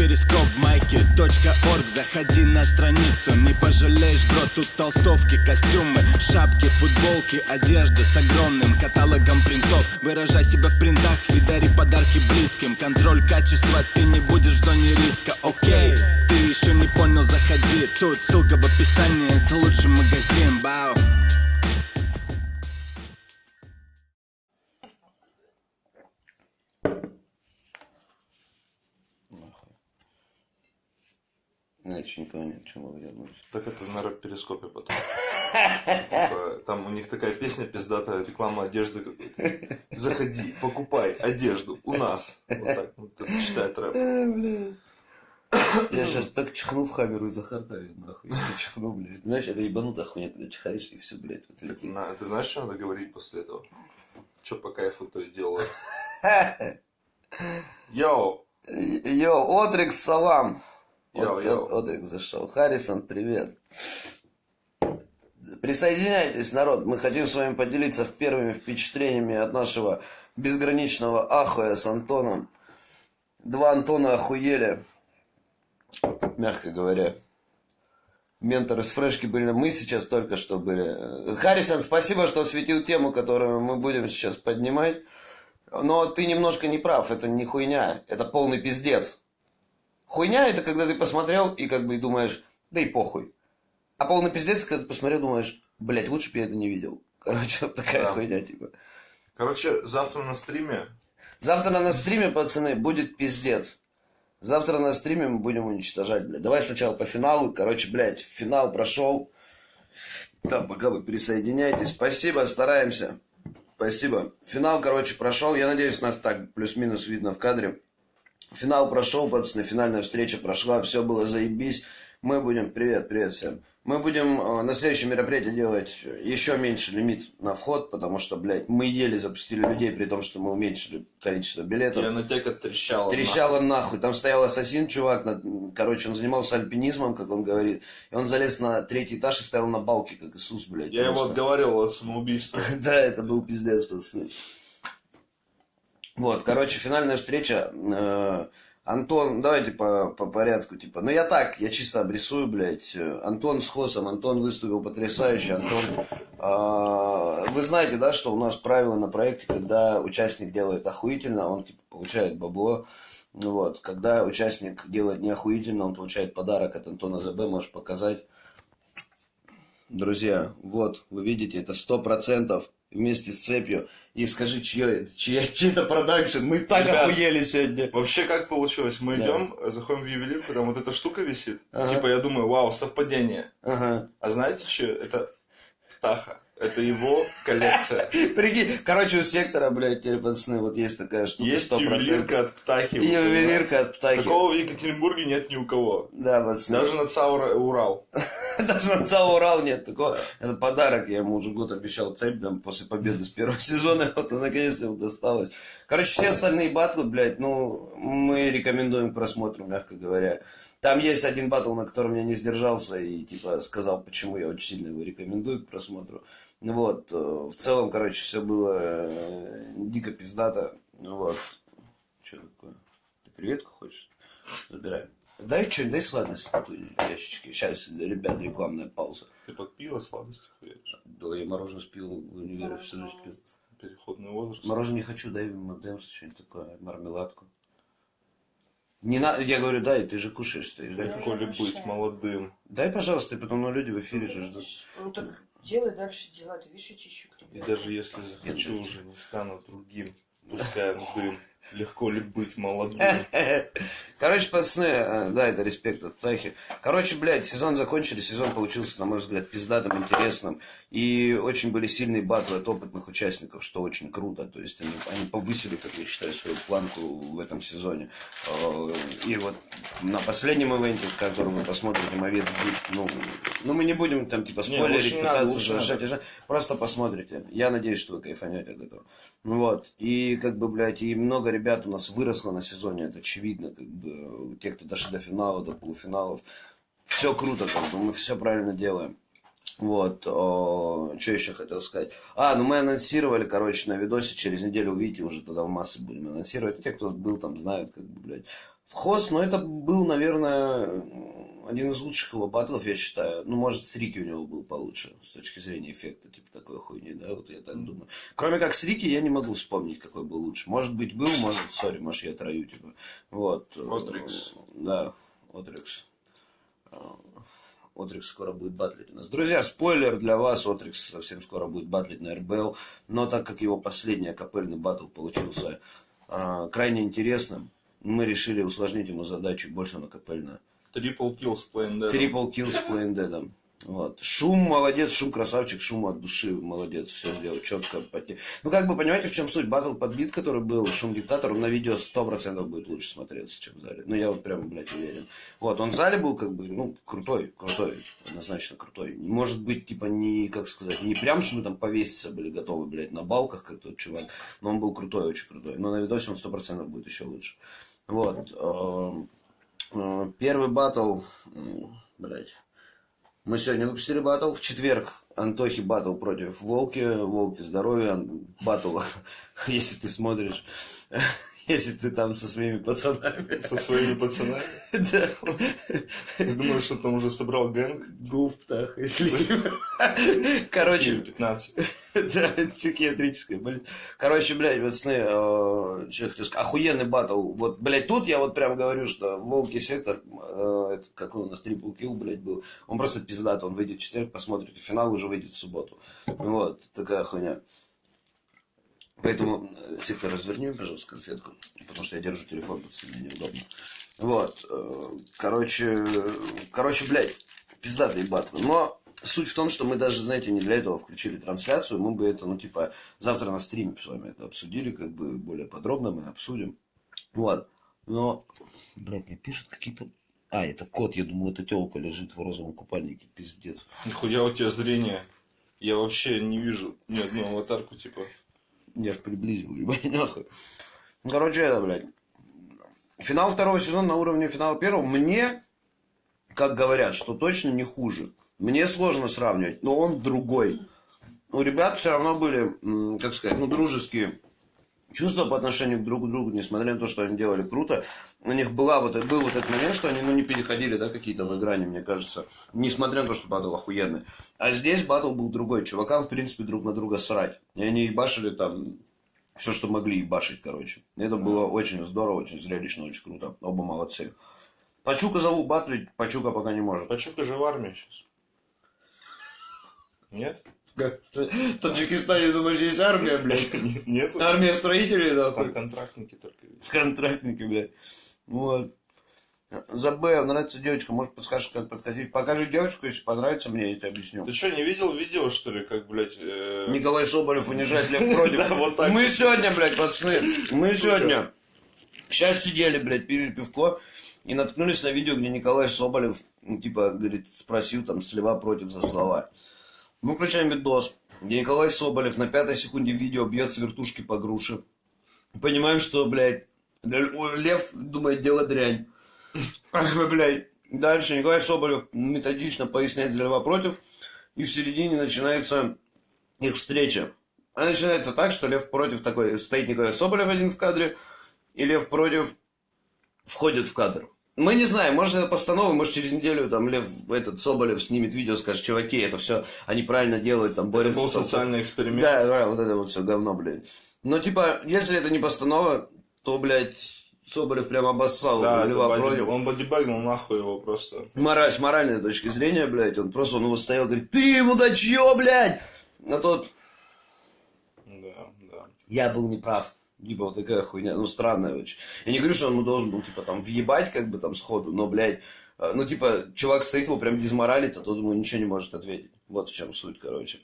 перископ майки .орг. Заходи на страницу, не пожалеешь, бро Тут толстовки, костюмы, шапки, футболки Одежда с огромным каталогом принтов. Выражай себя в принтах и дари подарки близким. Контроль качества, ты не будешь в зоне риска, окей Ты еще не понял, заходи. Тут ссылка в описании, это лучший магазин, бау Я еще не понял, чем вы вернулись. Так это на перископе потом. Типа, Там у них такая песня пиздатая, реклама одежды какой-то. Заходи, покупай одежду у нас. Вот так вот это читает рэп. Э, Я сейчас так чихну в хамеру и захартаю, нахуй. Я чихну, блядь. Знаешь, это ебанутая хуйня, когда чихаешь и все, блядь. Вот Так, на- Ты знаешь, что надо говорить после этого? Че по кайфу то и делаю? Йоу! Йоу, Отрикс, салам. Йоу, Вот, йоу. вот Отрикс зашел. Харрисон, привет. Присоединяйтесь, народ. Мы хотим с вами поделиться первыми впечатлениями от нашего безграничного ахуя с Антоном. Два Антона охуели, мягко говоря. Менторы с фрешки были. Мы сейчас только что были. Харрисон, спасибо, что осветил тему, которую мы будем сейчас поднимать. Но ты немножко не прав. Это не хуйня. Это полный пиздец. Хуйня это когда ты посмотрел и как бы думаешь, да и похуй. А полный пиздец, когда ты посмотрел, думаешь, блядь, лучше бы я это не видел. Короче, вот такая Да. хуйня, типа. Короче, завтра на стриме Завтра на стриме, пацаны, будет пиздец. Завтра на стриме мы будем уничтожать, блядь. Давай сначала по финалу. Короче, блядь, финал прошел. Там, пока вы присоединяетесь. Спасибо, стараемся. Спасибо. Финал, короче, прошел. Я надеюсь, нас так плюс-минус видно в кадре. Финал прошел, пацаны, финальная встреча прошла, все было заебись. Мы будем, привет, привет всем. Мы будем э, на следующем мероприятии делать еще меньше лимит на вход, потому что, блядь, мы еле запустили людей, при том, что мы уменьшили количество билетов. я на тека трещала. Трещало нахуй. Там стоял ассасин, чувак. на- Короче, он занимался альпинизмом, как он говорит. И он залез на третий этаж и стоял на балке, как Иисус, блядь. Я его потому что- отговаривал от самоубийства. Да, это был пиздец, пацаны. Вот, короче, финальная встреча. Э, Антон, давайте по, по порядку, типа. Ну, я так, я чисто обрисую, блядь. Э, Антон с Хосом, Антон выступил потрясающе. Антон, э, вы знаете, да, что у нас правило на проекте, когда участник делает охуительно, он, типа, получает бабло. Ну Вот, когда участник делает не охуительно, он получает подарок от Антона ЗБ, можешь показать. Друзья, вот, вы видите, это сто процентов вместе с цепью. И скажи, чье, чья, чей это продакшн? Мы так Ребят, охуели сегодня. Вообще, как получилось? Мы Да. идем, заходим в ювелирку, там вот эта штука висит. Ага. Типа, я думаю, вау, совпадение. Ага. А знаете что? Это Птаха. Это его коллекция. Прикинь, короче, у сектора, блядь, теперь, пацаны, вот есть такая штука, Есть 100%. ювелирка от Птахи. И ювелирка от Птахи. Такого в Екатеринбурге нет ни у кого. Да, пацаны. Даже на ЦАУ Урал. Даже на ЦАО Урал нет такого. Это подарок, я ему уже год обещал цепь, там, после победы с первого сезона, вот наконец-то ему досталось. Короче, все остальные батлы, блядь, ну, мы рекомендуем к просмотру, мягко говоря. Там есть один батл, на котором я не сдержался и, типа, сказал, почему я очень сильно его рекомендую к просмотру. Вот, э, в целом, короче, все было э, дико пиздато. Ну Вот. Что такое? Ты креветку хочешь? Забирай. Дай что, дай сладости какую-нибудь в ящичке. Сейчас, ребят, рекламная пауза. Ты под пиво сладости хуешь. Да, я мороженое спил в универе, все спил. Переходный возраст. Мороженое не хочу, дай МДМС, что-нибудь такое, мармеладку. Не надо, я говорю, дай, ты же кушаешь, стоишь, дай. Легко ли быть молодым? Дай, пожалуйста, и потом ну, люди в эфире же ждут. Ну так делай дальше дела, ты видишь, я чищу И даже если захочу, уже не стану другим. Пускаем дым. Легко ли быть молодым? Короче, пацаны, э, да, это респект от Тахи. Короче, блядь, сезон закончили, сезон получился, на мой взгляд, пиздатым, интересным. И очень были сильные батлы от опытных участников, что очень круто. То есть они, они повысили, как я считаю, свою планку в этом сезоне. Э, И вот на последнем ивенте, который вы посмотрите, Мовец ну, ну, мы не будем там, типа, спойлерить, не надо, пытаться не завершать. надо. Просто посмотрите. Я надеюсь, что вы кайфанете от этого. Вот. И как бы, блядь, и много ребят у нас выросло на сезоне, это очевидно, как бы, те, кто дошли до финала, до полуфиналов. Все круто, как бы, мы все правильно делаем. Вот, что еще хотел сказать. А, ну мы анонсировали, короче, на видосе, через неделю увидите, уже тогда в массы будем анонсировать. Те, кто был там, знают, как бы, блядь. Хост, но это был, наверное, один из лучших его батлов, я считаю. Ну, может, с Рики у него был получше, с точки зрения эффекта, типа такой хуйни, да, вот я так думаю. Кроме как с Рики, я не могу вспомнить, какой был лучше. Может быть, был, может, сори, может, я трою, типа. Вот. Отрикс. Да, Отрикс. Отрикс скоро будет батлить у нас. Друзья, спойлер для вас, Отрикс совсем скоро будет батлить на РБЛ, но так как его последний акапельный батл получился а, крайне интересным, мы решили усложнить ему задачу больше на капельную. Triple kill с Плейн Triple kill с Плейндедом. Вот. Шум молодец, шум красавчик, шум от души молодец, все сделал четко. Ну, как бы, понимаете, в чем суть? Батл под бит, который был, шум диктатор, на видео 100% будет лучше смотреться, чем в зале. Ну, я вот прям, блядь, уверен. Вот, он в зале был, как бы, ну, крутой, крутой, однозначно крутой. Может быть, типа, не, как сказать, не прям, что мы там повеситься были готовы, блядь, на балках, как тот чувак, но он был крутой, очень крутой. Но на видосе он 100% будет еще лучше. Вот. Э, Первый батл, м, блядь, мы сегодня выпустили батл. В четверг Антохи батл против Волки. Волки здоровья. Батл, если ты смотришь, если ты там со своими пацанами. Со своими пацанами. Да. Ты думаешь, что там уже собрал гэнг? Гуф, птах, если... Короче, 15. да, психиатрическая болезнь. Короче, блядь, пацаны, э, что я хотел сказать, охуенный батл. Вот, блядь, тут я вот прям говорю, что Волки сектор, э, какой у нас трипл килл, блядь, был, он просто пиздат, он выйдет в четверг, посмотрите, финал уже выйдет в субботу. Вот, такая хуйня. Поэтому, э, сектор, разверни, пожалуйста, конфетку, потому что я держу телефон, пацаны, мне неудобно. Вот, э, короче, короче, блядь, пиздатый батл. Но суть в том, что мы даже, знаете, не для этого включили трансляцию, мы бы это, ну, типа, завтра на стриме с вами это обсудили, как бы более подробно мы обсудим. Вот. Но, блядь, мне пишут какие-то... А, это кот, я думаю, это телка лежит в розовом купальнике, пиздец. Нихуя у тебя зрение. Я вообще не вижу ни одну аватарку, типа. Я ж приблизил, ебать, нахуй. Ну, короче, это, блядь. Финал второго сезона на уровне финала первого. Мне, как говорят, что точно не хуже. Мне сложно сравнивать, но он другой. У ребят все равно были, как сказать, ну, дружеские чувства по отношению друг к другу, несмотря на то, что они делали круто. У них была вот, был вот этот момент, что они ну, не переходили, да, какие-то в грани, мне кажется. Несмотря на то, что батл охуенный. А здесь батл был другой. Чувакам, в принципе, друг на друга срать. И они ебашили там все, что могли ебашить, короче. Это было очень здорово, очень зрелищно, очень круто. Оба молодцы. Пачука зову батлить, Пачука пока не может. Пачука же в армии сейчас. Нет? В Таджикистане, думаешь, есть армия, блядь? Нет? Армия строителей, нахуй. контрактники только. Контрактники, блядь. Вот. За Б нравится девочка, может подскажешь, как подходить. Покажи девочку, если понравится мне, тебе объясню. Ты что, не видел видео, что ли, как, блядь, э, Николай Соболев унижает Лев против. Мы сегодня, блядь, пацаны, мы сегодня сейчас сидели, блядь, пили пивко и наткнулись на видео, где Николай Соболев, ну, типа, говорит, спросил там слева против за слова. Мы включаем видос, где Николай Соболев на пятой секунде видео бьет с вертушки по груше. Понимаем, что, блядь, Лев думает, дело дрянь. Блядь. Дальше Николай Соболев методично поясняет за Льва против. И в середине начинается их встреча. Она начинается так, что Лев против такой, стоит Николай Соболев один в кадре, и Лев против входит в кадр. Мы не знаем, может это постанова, может через неделю там Лев, этот Соболев снимет видео, скажет, чуваки, это все они правильно делают, там Это борются был с социальный эксперимент. да, да, вот это вот все говно, блядь. Но типа, если это не постанова, то, блядь, Соболев прям обоссал Да, это Льва боди- против. он бодибагнул нахуй его просто. Мораль, с моральной точки зрения, блядь, он просто, он его стоял, говорит, ты мудачье, блядь! А тот, Да, да. я был неправ. Типа вот такая хуйня, ну странная очень. Я не говорю, что он ему должен был, типа, там, въебать, как бы, там, сходу, но, блядь, э, ну, типа, чувак стоит, его прям дизморалит, а тот ему ничего не может ответить. Вот в чем суть, короче.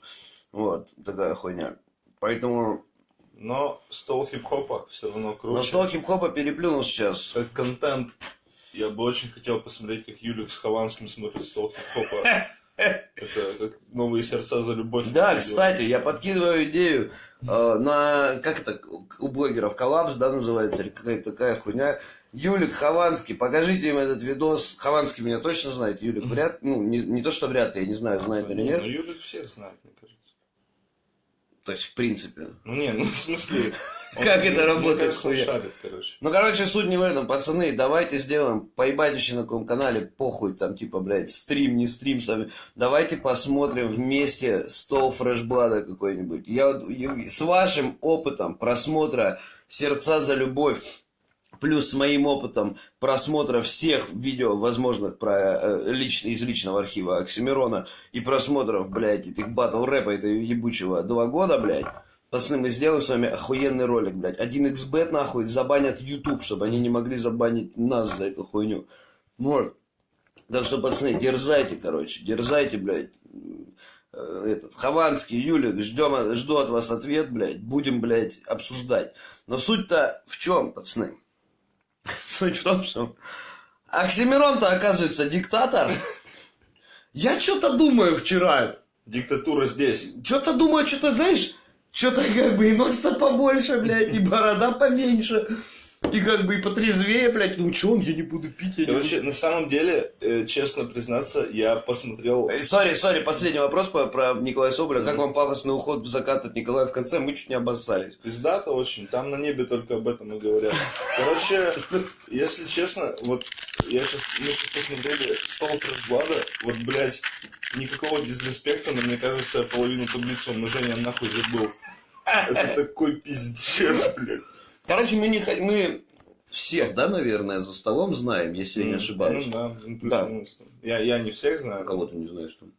Вот, такая хуйня. Поэтому, Но стол хип-хопа все равно круче. но что хип-хопа переплюнул сейчас. Как контент. Я бы очень хотел посмотреть, как Юлик с Хованским смотрит стол хип-хопа. Это как новые сердца за любовь. Да, кстати, я подкидываю идею э, на, как это, у блогеров коллапс, да, называется, или какая-то такая хуйня. Юлик Хованский, покажите им этот видос. Хованский меня точно знает, Юлик вряд, ну, не, не то, что вряд ли, я не знаю, знает или Не, нет. Ну, Юлик всех знает, мне кажется. То есть, в принципе. Ну не, ну в смысле... он- Как это работает, кажется, шарит, короче. Ну, короче, суть не в этом, пацаны, давайте сделаем, поебать на каком канале, похуй, там, типа, блядь, стрим, не стрим сами. Давайте посмотрим вместе стол фрешблада какой-нибудь. Я с вашим опытом просмотра «Сердца за любовь», плюс с моим опытом просмотра всех видео возможных про э, лично, из личного архива Оксимирона и просмотров, блядь, этих батл рэпа, этого ебучего, два года, блядь, Пацаны, мы сделаем с вами охуенный ролик, блядь. 1xbet нахуй забанят YouTube, чтобы они не могли забанить нас за эту хуйню. Вот. Так что, пацаны, дерзайте, короче, дерзайте, блядь. Э, Этот, Хованский, Юлик, ждем, жду от вас ответ, блядь. Будем, блядь, обсуждать. Но суть-то в чем, пацаны? Суть в том, что Оксимирон-то, оказывается, диктатор. Я что-то думаю вчера. Диктатура здесь. Что-то думаю, что-то, знаешь, что-то как бы и нос-то побольше, блядь, и борода поменьше. И как бы и потрезвее, блядь. Ну что он, я не буду пить, я не Короче, на самом деле, э, честно признаться, я посмотрел... буду. Сори, сори, последний вопрос по- про Николая Соболя. Как вам пафосный уход в закат от Николая в конце? Мы чуть не обоссались. Пиздато очень, там на небе только об этом и говорят. Короче, если честно, вот я сейчас, мы сейчас посмотрели стол Фрешблада, вот, блядь, никакого дизреспекта, но мне кажется, половину таблицы умножения нахуй забыл. Это такой пиздец, блядь. Короче, мы не мы всех, да, наверное, за столом знаем, если я не ошибаюсь. Ну да, ну, Да. Я, я не всех знаю. Кого ты не знаешь там?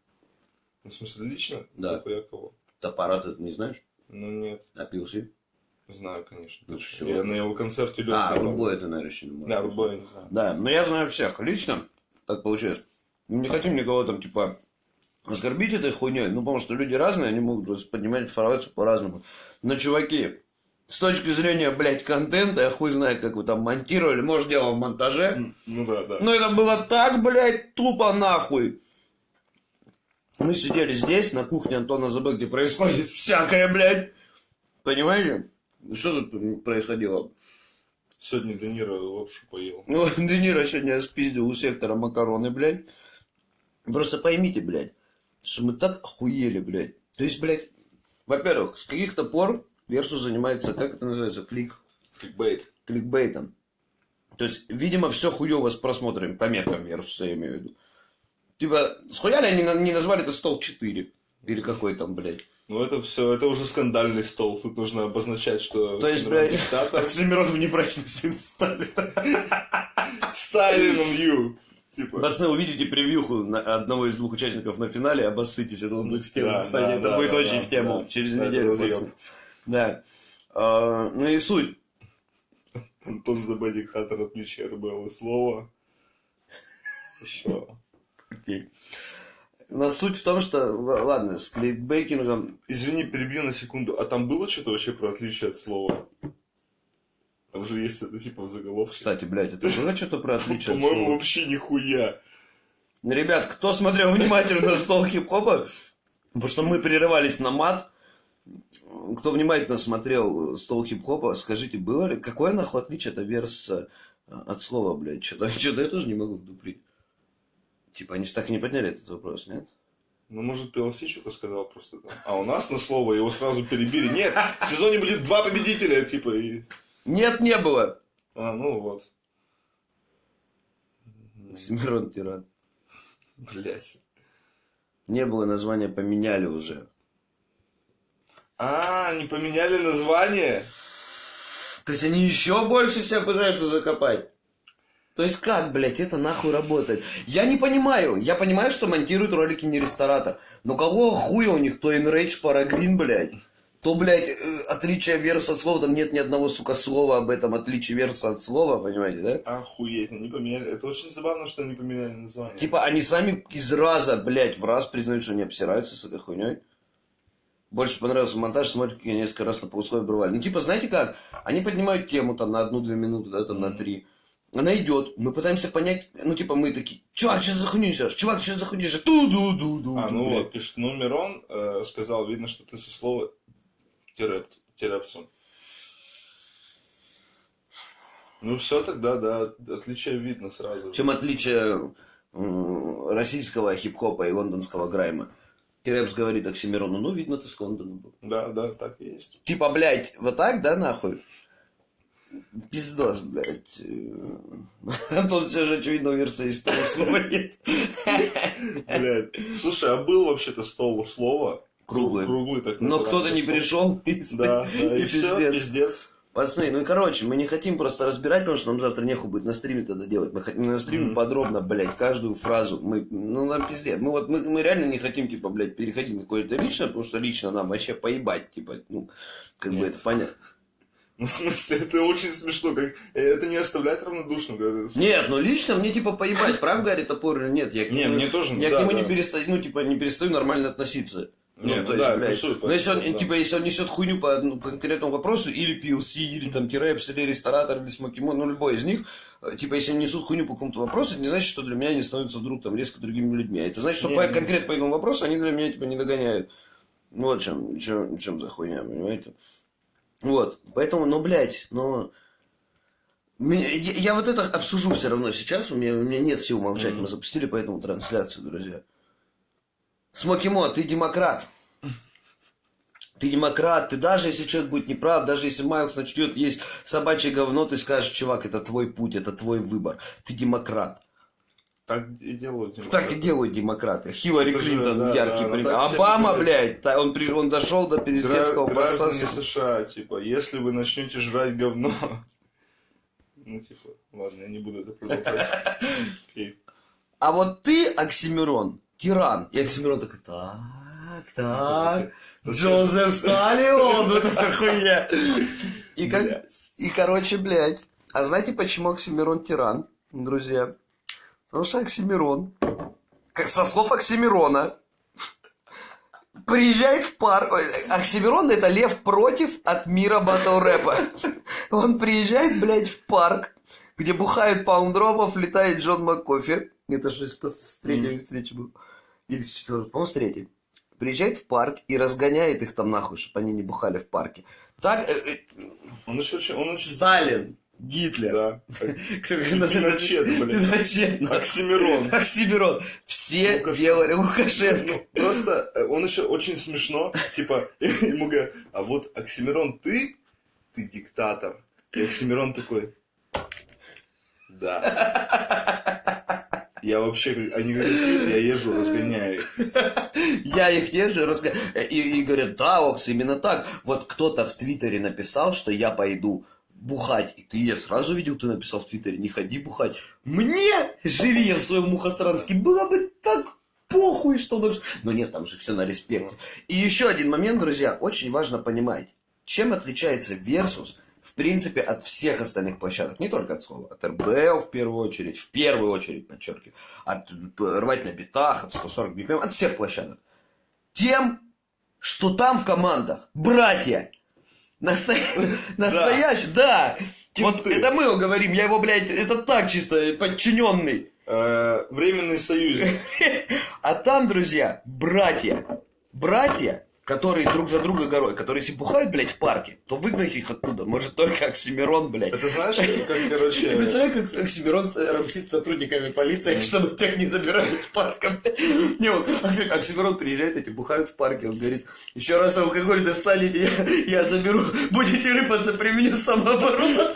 В смысле, лично? Да. Я кого? Топора ты не знаешь? Ну нет, Напился? знаю, конечно. Ну, что, Я на его концерте лёг. А. Рубой это, наверное, еще не. Да, Рубой, не знаю. Да, но я знаю всех лично, так получилось. Мы Не хотим никого там, типа, оскорбить этой хуйней, ну, потому что люди разные, они могут поднимать информацию по-разному. Но, чуваки, с точки зрения, блядь, контента, я хуй знает, как вы там монтировали, может, дело в монтаже, Ну да, да. но это было так, блядь, тупо нахуй. Мы сидели здесь, на кухне Антона Забыл, где происходит всякое, блядь. Понимаете? Что тут происходило? Сегодня Де Ниро лапшу поел. Ну, Де Ниро сегодня спиздил у сектора макароны, блядь. Просто поймите, блядь, что мы так охуели, блядь. То есть, блядь, во-первых, с каких-то пор Версус занимается, как это называется, клик, Кликбейт. кликбейтом. То есть, видимо, все хуево с просмотрами, по меркам Версуса, я имею в виду. Типа, схуяли они не назвали это стол 4? Или какой там, блядь? Ну это все, это уже скандальный стол. Тут нужно обозначать, что То есть, блядь, диктатор. Оксимирон внебрачный сын Сталина. Сталин you. Типа. Пацаны, увидите превьюху на- одного из двух участников на финале, обоссытесь, это будет в тему, Да, кстати, да, это да, будет да, очень да, в тему, да. через неделю. Да. А, ну и суть. Антон Забадик-Хаттер отличие РБЛ слова. Еще. Окей. Но суть в том, что, ладно, с кликбейкингом, Извини, перебью на секунду. А там было что-то вообще про отличие от слова? Там же есть это типа в заголовке. кстати, блядь, это было что-то про отличие от По-моему, слова? вообще нихуя. Ребят, кто смотрел внимательно стол хип-хопа, потому что мы прерывались на мат, кто внимательно смотрел стол хип-хопа, скажите, было ли, какое нахуй отличие это верс э, от слова, блядь, что-то, что-то я тоже не могу вдуприть. Типа, они же так и не подняли этот вопрос, нет? Ну, может, PLC что-то сказал просто там. А у нас на слово его сразу перебили. Нет, в сезоне будет два победителя, типа, и... Нет, не было. А, ну вот. Семирон Тиран. Блять. Не было названия, поменяли уже. А, не поменяли название? То есть они еще больше себя пытаются закопать. То есть как, блядь, это нахуй работает? Я не понимаю. Я понимаю, что монтируют ролики не ресторатор. Но кого хуя у них? То Enrage Paragrin, блядь. То, блядь, э, отличие верса от слова, там нет ни одного, сука, слова об этом отличии верса от слова, понимаете, да? Охуеть, они поменяли. Это очень забавно, что они поменяли название. Типа они сами из раза, блядь, в раз признают, что они обсираются с этой хуйней. Больше понравился монтаж, как я несколько раз на полусловие обрывали. Ну, типа, знаете как? Они поднимают тему там на одну-две минуты, да, там на три. Она идет, мы пытаемся понять, ну, типа, мы такие, чувак, что за хуйню несешь? Чувак, что за хуйню несешь? Ту-ду-ду-ду. А, ну вот, пишет, ну, Мирон э, сказал, видно, что ты со слова тереп, терепсон. Ну все тогда, да, отличие видно сразу. Чем отличие российского хип-хопа и лондонского грайма? Кирепс говорит Оксимирону, ну, видно, ты с Кондоном был. Да, да, так и есть. Типа, блядь, вот так, да, нахуй? Пиздос, блядь. Антон все же, очевидно, версия из того слова нет. Блядь. Слушай, а был вообще-то стол слова? Круглый. Круглый, так Но кто-то не пришел, пиздец. Да, И все, пиздец. Пацаны, ну и короче, мы не хотим просто разбирать, потому что нам завтра нехуй будет на стриме тогда делать. Мы хотим на стриме Мгм. подробно, блядь, каждую фразу. Мы, ну, нам пиздец. Мы вот, мы, мы реально не хотим, типа, блядь, переходить на какое-то личное, потому что лично нам вообще поебать, типа, ну, как бы Нет. это понятно. Ну, в смысле, это очень смешно. Как... Это не оставляет равнодушным. когда это. Нет, ну лично мне, типа, поебать, прав Гарри Топор или нет. Я к Не, нему, мне тоже, я да, к нему да. не перестаю, ну, типа, не перестаю нормально относиться. Не, ну, ну то есть, да, блядь, плюсует, но если он, да. типа, если он несет хуйню по одному конкретному вопросу, или PLC, или там Тирепс, или ресторатор, или Смокимон, ну, любой из них, э, типа, если они несут хуйню по какому-то вопросу, это не значит, что для меня они становятся вдруг там резко другими людьми. А это значит, что Не, по, не. конкретно по этому вопросу они для меня, типа, не догоняют. Вот чем, чем, чем за хуйня, понимаете? Вот, поэтому, ну, блядь, ну... меня- я, я вот это обсужу все равно сейчас, у меня, у меня нет сил молчать, Мгм. мы запустили поэтому трансляцию, друзья. Смокимо, ты демократ. Ты демократ, ты даже если человек будет неправ, даже если Майлз начнет есть собачье говно, ты скажешь, чувак, это твой путь, это твой выбор. Ты демократ. Так и делают. Так и делают демократы. Хиллари Клинтон да, яркий да, пример. Обама, блядь, он, при- он дошел до президентского Гра- поста. Граждане США, типа, если вы начнете жрать говно... Ну, типа, ладно, я не буду это продолжать. А вот ты, Оксимирон, тиран. И Оксимирон такой, так, так, Джозеф Сталион, вот это хуйня. И, как, и, короче, блядь. А знаете, почему Оксимирон тиран, друзья? Потому что Оксимирон, как со слов Оксимирона, приезжает в парк. Оксимирон это лев против от мира батл рэпа. Он приезжает, блядь, в парк, где бухает паундропов, летает Джон МакКофи. Это же с третьей встречи был. Или с четвертой, по-моему, с третьей. Приезжает в парк и разгоняет их там нахуй, чтобы они не бухали в парке. Так, э, э, Он еще очень... Он очень... Сталин, Гитлер. Да. Пиночет, блядь. Пиночет. Оксимирон. Оксимирон. Все Лукашенко. делали Лукашенко. Ну, просто э, он еще очень смешно, типа, ему говорят, а вот Оксимирон, ты, ты диктатор. И Оксимирон такой, да. Я вообще, они говорят, я езжу, разгоняю. Я их держу, разга- и, и говорят, да, Окс, именно так. Вот кто-то в Твиттере написал, что я пойду бухать. И ты, я сразу видел, ты написал в Твиттере, не ходи бухать. Мне, живи я в своем Мухасранске, было бы так похуй, что он... Но нет, там же все на респекте. И еще один момент, друзья, очень важно понимать, чем отличается Versus в принципе, от всех остальных площадок, не только от слова, от РБЛ в первую очередь, в первую очередь, подчеркиваю, от э, рвать на битах, от 140 BPM, от всех площадок. Тем, что там в командах братья. Насто- Настоящие, да. Вот это мы его говорим, я его, блядь, это так чисто подчиненный. Э, Временный союзник. А там, друзья, братья. Братья, которые друг за друга горой, которые если бухают, блядь, в парке, то выгнать их оттуда может только Оксимирон, блядь. Это знаешь, как, Ты короче... представляешь, как Оксимирон рамсит с сотрудниками полиции, чтобы тех не забирали из парка? Не, он, Окси- Оксимирон приезжает, эти бухают в парке, он говорит, еще раз алкоголь достанете, я, я заберу, будете рыпаться, применю самооборону.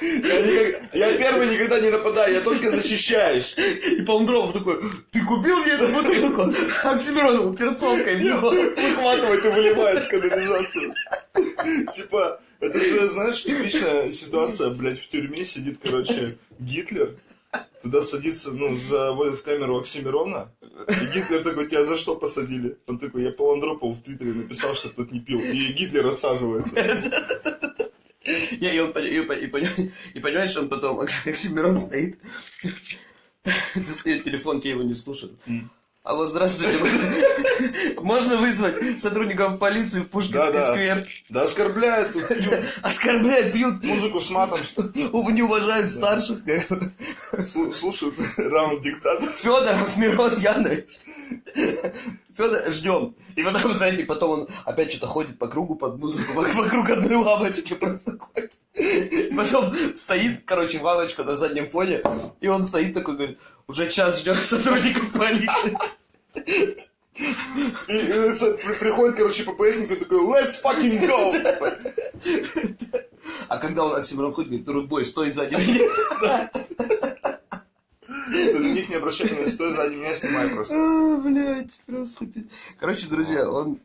Я, первый никогда не нападаю, я только защищаюсь. И Паундровов такой, ты купил мне эту бутылку? Оксимирон ему перцовкой него. Выхватывает и выливает в канализацию. Типа, это же, знаешь, типичная ситуация, блядь, в тюрьме сидит, короче, Гитлер, туда садится, ну, заводят в камеру Оксимирона, и Гитлер такой, тебя за что посадили? Он такой, я по Андропову в Твиттере написал, что тот не пил, и Гитлер отсаживается. Не, И, он, и, пони- и пони- и понимаешь, он потом, Оксимирон стоит, достает телефон, те его не слушают. Алло, здравствуйте. Можно вызвать сотрудников полиции в Пушкинский сквер? Да оскорбляют Оскорбляют, пьют, музыку с матом, не уважают старших. слу- слушают раунд диктатора. Федоров Мирон Янович. Федор, ждем. И потом, знаете, потом он опять что-то ходит по кругу под музыку, вок- вокруг одной лавочки просто ходит. Потом стоит, короче, лавочка на заднем фоне, и он стоит такой, говорит, уже час ждем сотрудников полиции. И, приходит, короче, ППСник и такой, let's fucking go! А когда он Оксимирон ходит, говорит, рудбой, стой сзади меня. На них не обращай внимания, стой сзади меня, снимай просто. А, Блять, просто. Короче, друзья, он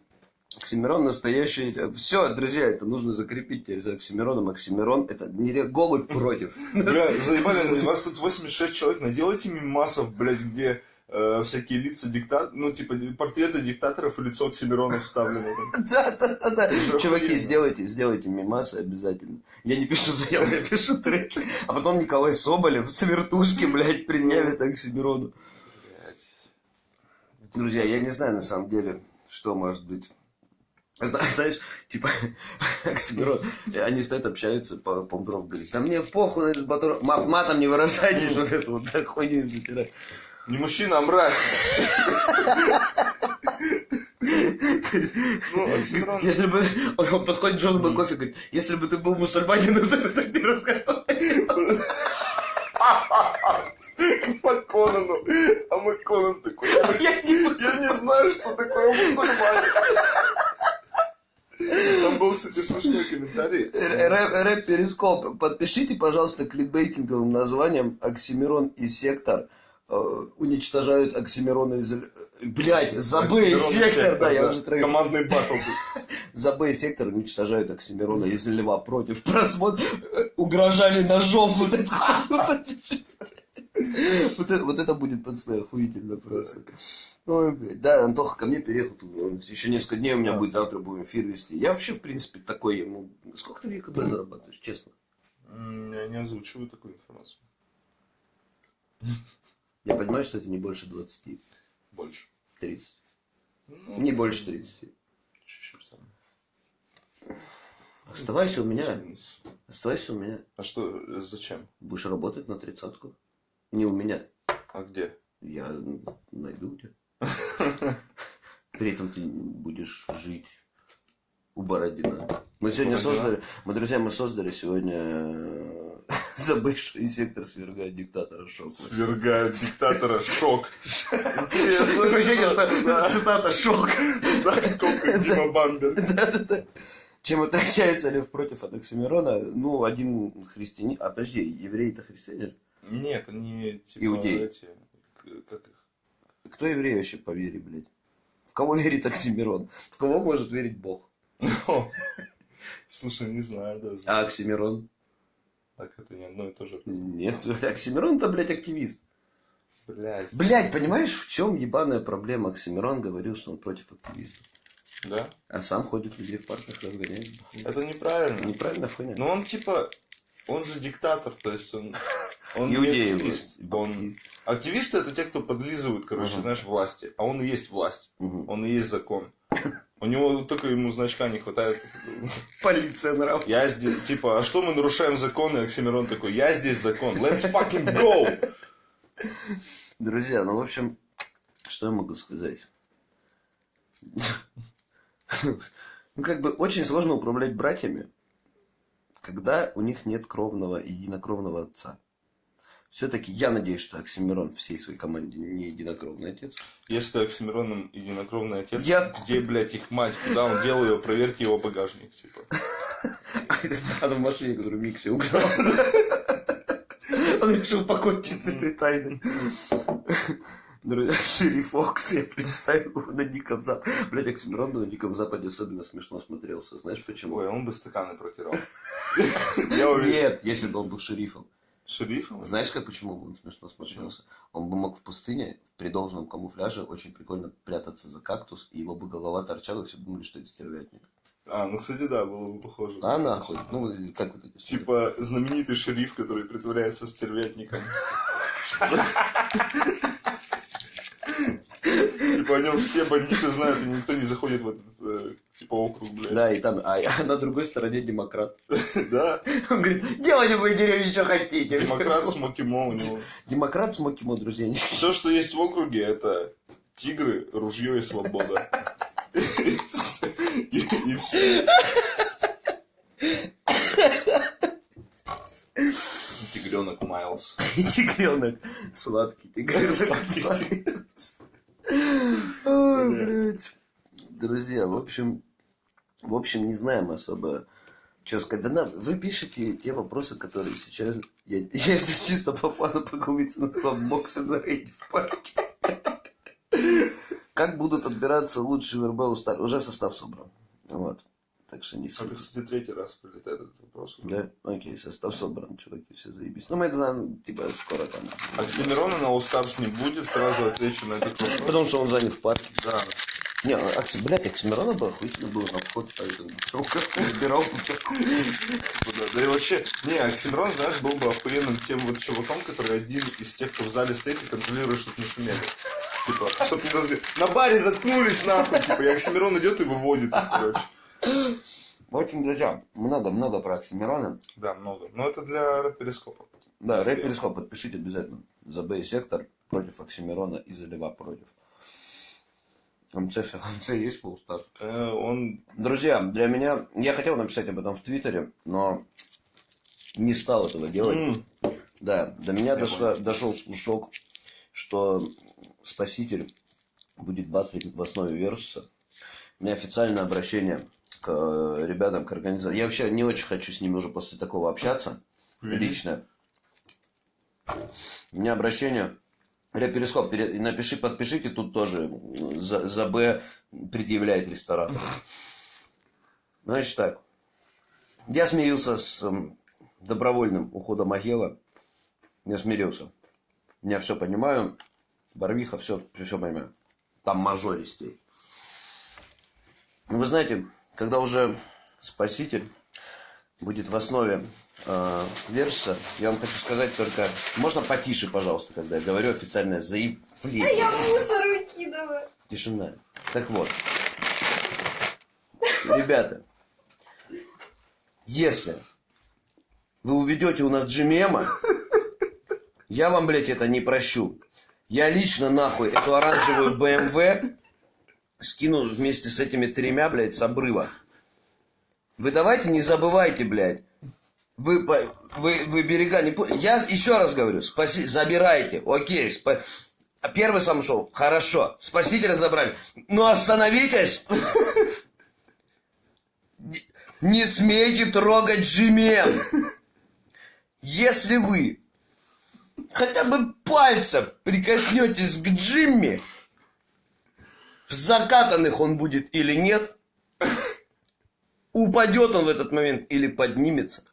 Оксимирон настоящий. Все, друзья, это нужно закрепить теперь за Оксимироном. Оксимирон это не голубь против. Бля, заебали, вас тут 86 человек, наделайте мимасов, блядь, где э, всякие лица диктаторов, ну, типа, портреты диктаторов и лицо Оксимирона вставлено. там. Да, да, да, да. Это же Чуваки, сделайте, сделайте мимасы обязательно. Я не пишу заявку, я пишу треки. А потом Николай Соболев с вертушки, блядь, предъявит Оксимирону. Друзья, я не знаю на самом деле, что может быть. Зна- Знаешь, типа, Оксимирон, они стоят, общаются, по Помдров говорит, да мне похуй на этот батон, Ма- матом не выражайтесь, вот эту вот да, хуйню им затирать. Не мужчина, а мразь. Ну. Если бы, он, подходит к Джону Бэкофи и говорит, если бы ты был мусульманином, то бы так не рассказал. По Конану. А мой Конан такой. Я не Я не знаю, что такое мусульманин. Там был, кстати, смешной комментарий. Рэп, рэп Перископ. Подпишите, пожалуйста, кликбейтинговым названием Оксимирон и Сектор уничтожают Оксимирона из... Блять, Забы и Оксимирон и Сектор, да, я уже трек. Командный батл. Забы и Сектор уничтожают Оксимирона из Льва против просмотра. Угрожали ножом. Вот это, вот, это, вот это будет пацаны охуительно просто. Ой, блядь. Да, Антоха ко мне переехал. он Еще несколько дней у меня будет, завтра будем эфир вести. Я вообще, в принципе, такой ему... Сколько ты века зарабатываешь, честно? Я не озвучиваю такую информацию. Я понимаю, что это не больше 20, Больше. 30. Ну, Не больше 30. Чуть-чуть там. Оставайся у меня. Оставайся у меня. А что, э, зачем? Будешь работать на тридцатку. Не у меня. А где? Я найду тебя. При этом ты будешь жить у Бородина. Мы сегодня Бородина? создали, мы, друзья, мы создали сегодня э, забывший сектор свергает диктатора шок. Свергают диктатора. Шок. Интересно. Ощущение, что цитата шок. Да, сколько Дима Бамбер. Чем отличается Лев против от Оксимирона? Ну, один христианин... А, подожди, евреи это христиане? Нет, они типа Иудеи. эти, как их? Кто еврей вообще по вере, блядь? В кого верит Оксимирон? В кого может верить Бог? Слушай, не знаю даже. А Оксимирон? Так это не одно и то же. Нет, Оксимирон-то, блядь, активист. Блять. Блядь, понимаешь, в чем ебаная проблема? Оксимирон говорил, что он против активистов. Да? А сам ходит людей в парках, разгоняет. Это неправильно. Неправильно хуйня. Но он типа, он же диктатор, то есть он, он не Иудеи активист. Он... Активисты это те, кто подлизывают, короче, Ага. знаешь, власти. А он и есть власть. Мгм. Он и есть закон. У него только ему значка не хватает. Полиция нрав. Я здесь, типа, а что мы нарушаем законы? Оксимирон такой, я здесь закон. Let's fucking go! Друзья, ну, в общем, что я могу сказать? Ну, как бы очень сложно управлять братьями, когда у них нет кровного и единокровного отца. Все-таки я надеюсь, что Оксимирон всей своей команде не единокровный отец. Если Оксимироном единокровный отец, Я- где, блядь, их мать? Куда он делал ее? Проверьте его багажник, типа. Она в машине, которую Микси украл. Он решил покончить с этой тайной. Друзья, Шериф Фокс, я представил его на Диком Западе. Блять, Оксимирон на Диком Западе особенно смешно смотрелся. Знаешь почему? Ой, он бы стаканы протирал. Нет, если бы он был шерифом. Шерифом? Знаешь, как почему бы он смешно смотрелся? Он бы мог в пустыне при должном камуфляже очень прикольно прятаться за кактус, и его бы голова торчала, и все думали, что это стервятник. А, ну, кстати, да, было бы похоже. А нахуй. Ну, как вот эти Типа знаменитый шериф, который притворяется стервятником. Типа о нем все бандиты знают, и никто не заходит в этот, э, типа, округ, блядь. Да, и там, а, а на другой стороне демократ. Да. Он говорит, делайте в моей деревне, что хотите. Демократ с Мокимо у него. Демократ с Мокимо, друзья. не- Все, что есть в округе, это тигры, ружье и свобода. И все. Тигренок Майлз. И тигренок сладкий. Тигренок Сладкий сладкий. Ой, блядь. Друзья, в общем, в общем, не знаем особо, что сказать. Да нам, вы пишете те вопросы, которые сейчас... Я, я здесь чисто по фану погубиться на своем боксе на рейде в парке. Как будут отбираться лучшие в РБ стар... Уже состав собран. Вот. Так что не Это, сильно. кстати, третий раз прилетает этот вопрос. Да, окей, состав собран, чуваки, все заебись. Ну, мы это знаем, типа, скоро там. Оксимирона на Stars не будет, сразу отвечу на этот вопрос. Потому что он занят в парке. Да. Не, Окси, блядь, Оксимирона бы охуительно было на вход ставить. Он сука, убирал бы Да, и вообще, не, Оксимирон, знаешь, был бы охуенным тем вот чуваком, который один из тех, кто в зале стоит и контролирует, чтобы не шумели. Типа, чтоб не разговаривали. На баре заткнулись нахуй, типа, и Оксимирон идет и выводит, короче. В общем, друзья, много-много про Оксимирона. Да, много. Но это для перископа. Да, рэп Перископ подпишите обязательно. За Б сектор против Оксимирона и за Лева против. МЦ, МЦ есть полстаж. Э, Он Друзья, для меня... Я хотел написать об этом в Твиттере, но не стал этого делать. М, Да, до меня Я дошло, дошел слушок, что Спаситель будет батлить в основе Версуса. У меня официальное обращение к э, ребятам, к организации. Я вообще не очень хочу с ними уже после такого общаться. Мгм. Лично. У меня обращение. Перископ, напиши, подпишите тут тоже. За, за Б предъявляет ресторан. Значит так. Я смирился с эм, добровольным уходом Агела. Я смирился. Я все понимаю. Барвиха, все, все понимаю. Там мажористей. Вы знаете, когда уже Спаситель будет в основе Верса, я вам хочу сказать только... Можно потише, пожалуйста, когда я говорю официальное заявление. Я мусор выкидываю. Тишина. Так вот. Ребята, если вы уведете у нас Джимема, я вам, блядь, это не прощу. Я лично, нахуй, эту оранжевую БМВ скину вместе с этими тремя, блядь, с обрыва. Вы давайте не забывайте, блядь. Вы, вы, вы берега не... Я еще раз говорю, спаси, забирайте, окей, спа- Первый сам шел, хорошо, спасителя забрали. Ну остановитесь! Не- смейте трогать Джимем! Если вы хотя бы пальцем прикоснетесь к Джимми, в закатанных он будет или нет, упадет он в этот момент или поднимется.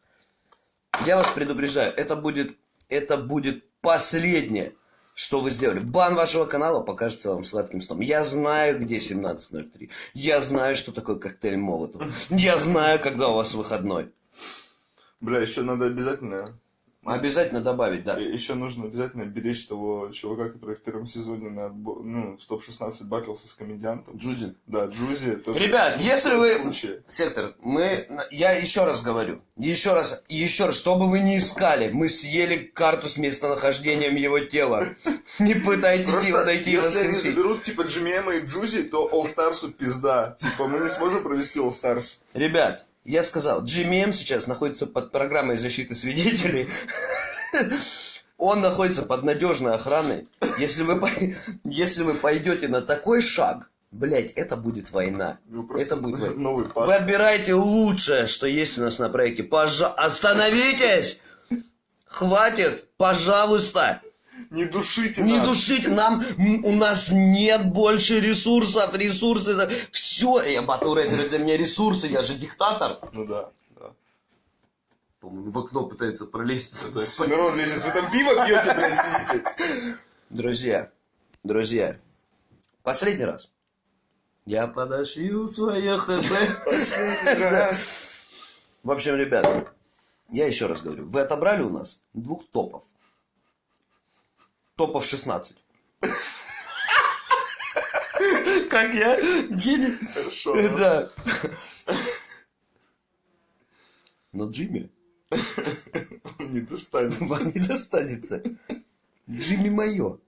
Я вас предупреждаю, это будет, это будет последнее, что вы сделали. Бан вашего канала покажется вам сладким сном. Я знаю, где 17.03. Я знаю, что такое коктейль Молотов. Я знаю, когда у вас выходной. Бля, еще надо обязательно... Обязательно добавить, да. Еще нужно обязательно беречь того чувака, который в первом сезоне на, отбо- ну, в топ-16 бакался с комедиантом. Джузин. Да, Джузи. тоже Ребят, если вы... случае. Сектор, мы... Я еще раз говорю. Еще раз. Еще раз. Что бы вы ни искали, мы съели карту с местонахождением его тела. Не пытайтесь его найти и если они заберут, типа, GMM и Джузи, то All Stars'у пизда. Типа, мы не сможем провести All Stars. Ребят, я сказал, GMM сейчас находится под программой защиты свидетелей. Он находится под надежной охраной. Если вы, если вы пойдете на такой шаг, блядь, это будет война. Ну, Это будет война. новый Вы отбираете лучшее, что есть у нас на проекте. Пожа... Остановитесь! Хватит! Пожалуйста! Не душите Не нас. душите! Нам... У нас нет больше ресурсов! Ресурсы... за- Все! Я батл для меня ресурсы, я же диктатор. Ну да, да. По-моему, в окно пытается пролезть. Это Оксимирон лезет. Вы там пиво пьете, блядь, сидите? Друзья, друзья, последний раз. Я подошью свое хп. Да. В общем, ребят, я еще раз говорю, вы отобрали у нас двух топов. Топов 16. Как я? Гений. Хорошо. Да. Но Джимми Не достанется. вам не достанется. Джимми мое.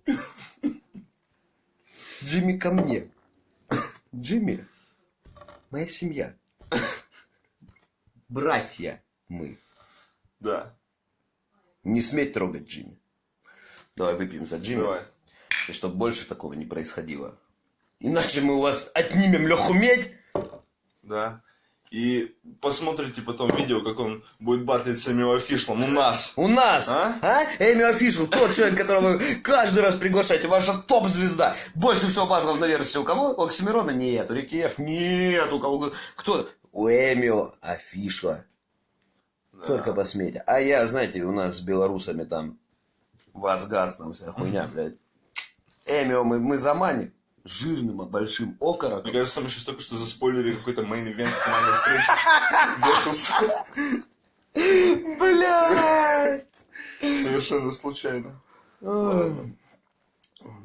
Джимми ко мне. Джимми моя семья. Братья мы. Да, Не сметь трогать Джимми. Давай выпьем за Джимми. давай. И чтобы больше такого не происходило. Иначе мы у вас отнимем Леху Медь. Да. И посмотрите потом видео, как он будет батлить с Эмио Фишлом у нас. У нас, А? а? Эми Офишел, тот человек, которого вы каждый раз приглашаете, ваша топ-звезда. Больше всего батлов на версии у кого? У Оксимирона нет, у Рикиев нет, у кого? Кто? У Эмио Офишла. Да. Только посмейте. А я, знаете, у нас с белорусами там Вазгаз, там вся хуйня, блядь. Эмио мы, мы заманим жирным, а большим Мне окороком. кажется, мы сейчас только что заспойлерили какой-то main event с командой встречи. Блядь! Совершенно случайно.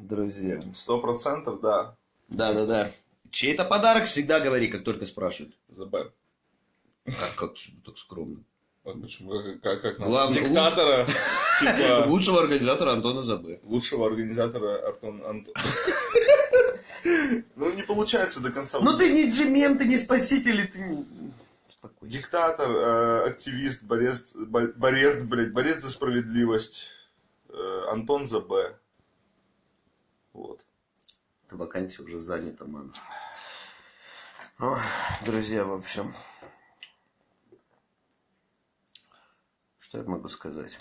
Друзья. Сто процентов, да. Да-да-да. Чей это подарок, всегда говори, как только спрашивают. ЗБ. Как, как что так скромно? Почему? Как, как? Главный- Диктатора, типа, Лучшего организатора Антона Забы. лучшего организатора Артон Антон. Ну, не получается до конца. Ну ты не джемем, ты не спаситель, ты. Диктатор, э, активист, борец, бо- борец, блядь, борец за справедливость. Э, Антон ЗБ. Вот. Эта вакансия уже занята, мам. Ох, друзья, в общем. Что я могу сказать?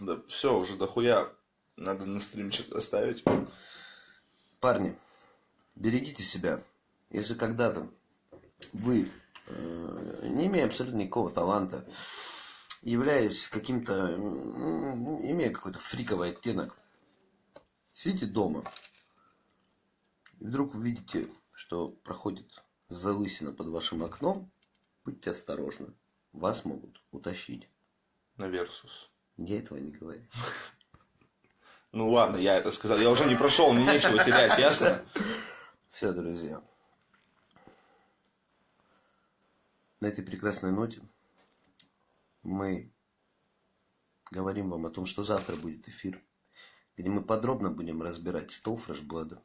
Да, все, уже дохуя. Надо на стрим что-то оставить. Парни, берегите себя. Если когда-то вы, э, не имея абсолютно никакого таланта, являясь каким-то, имея какой-то фриковый оттенок, сидите дома, и вдруг увидите, что проходит залысина под вашим окном, будьте осторожны. Вас могут утащить. На Версус. Я этого не говорю. Ну ладно, я это сказал. Я уже не прошел, мне нечего терять, ясно? Все, друзья. На этой прекрасной ноте мы говорим вам о том, что завтра будет эфир, где мы подробно будем разбирать стол фрешблада,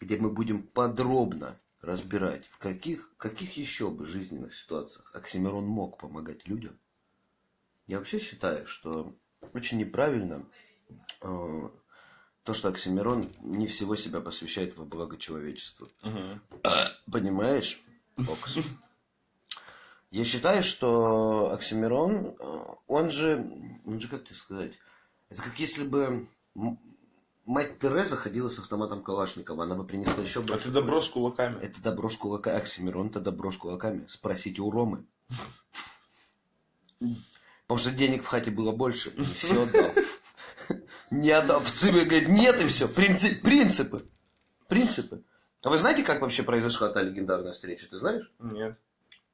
где мы будем подробно разбирать, в каких, каких еще бы жизненных ситуациях Оксимирон мог помогать людям. Я вообще считаю, что очень неправильно э, то, что Оксимирон не всего себя посвящает во благо человечества. Мгм. Понимаешь, Окс? Я считаю, что Оксимирон, э, он же, он же, как тебе сказать, это как если бы мать Тереза ходила с автоматом Калашникова, она бы принесла еще больше. Это добро с кулаками. Это добро с кулаками. Оксимирон это добро с кулаками. Спросите у Ромы. Потому что денег в хате было больше. И все отдал. Не отдал. В ЦИБе говорит, нет и все. Принцип, принципы. Принципы. А вы знаете, как вообще произошла та легендарная встреча? Ты знаешь? Нет.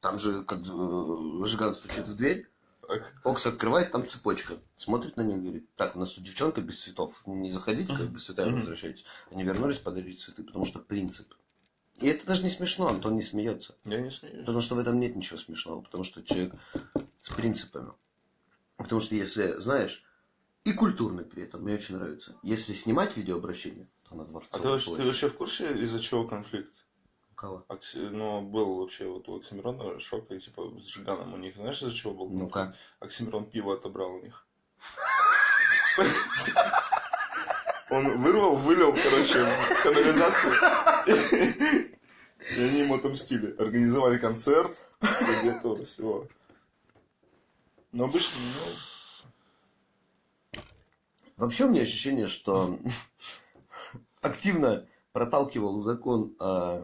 Там же, как э, Жиган стучит в дверь. Окс открывает, там цепочка. Смотрит на них, говорит, так, у нас тут девчонка без цветов. Не заходите, как без цветов Мгм. возвращайтесь. Они вернулись подарить цветы, потому что принцип. И это даже не смешно, Антон не смеется. Я не смеюсь. Потому что в этом нет ничего смешного, потому что человек с принципами. Потому что если, знаешь, и культурный при этом, мне очень нравится. Если снимать видеообращение, то на А Дворцовой ты, вообще- ты площади. вообще в курсе, из-за чего конфликт? Кого? Окси- Ну, был вообще вот у Оксимирона шок, и типа с Жиганом у них. Знаешь, из-за чего был? Ну-ка. Оксимирон пиво отобрал у них. Он вырвал, вылил, короче, в канализацию. И они ему отомстили. Организовали концерт. Этого всего. Но обычно, ну, Вообще у меня ощущение, что активно проталкивал закон о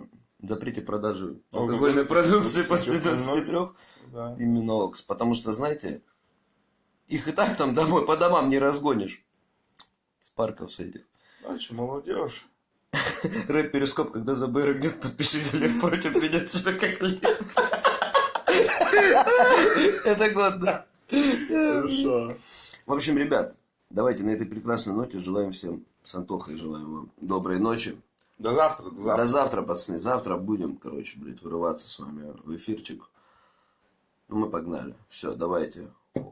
запрете продажи алкогольной Алкогольной продукции после после 23 да. именно Окс. Потому что, знаете, их и так там домой по домам не разгонишь. С парков с этих. А что, молодежь. Рэп Перископ, когда за БР гнет, подпишите лев против, ведет себя как лев. Это годно. Хорошо. В общем, ребят, давайте на этой прекрасной ноте желаем всем с Антохой желаем вам доброй ночи. До завтра, до завтра. До завтра, пацаны. Завтра будем, короче, блядь, вырываться с вами в эфирчик. Ну, мы погнали. Все, давайте.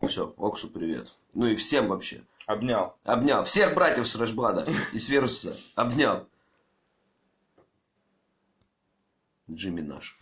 Все, Оксу привет. Ну и всем вообще. Обнял. Обнял. Всех братьев с Рашблада и с Вируса. Обнял. Джимми наш.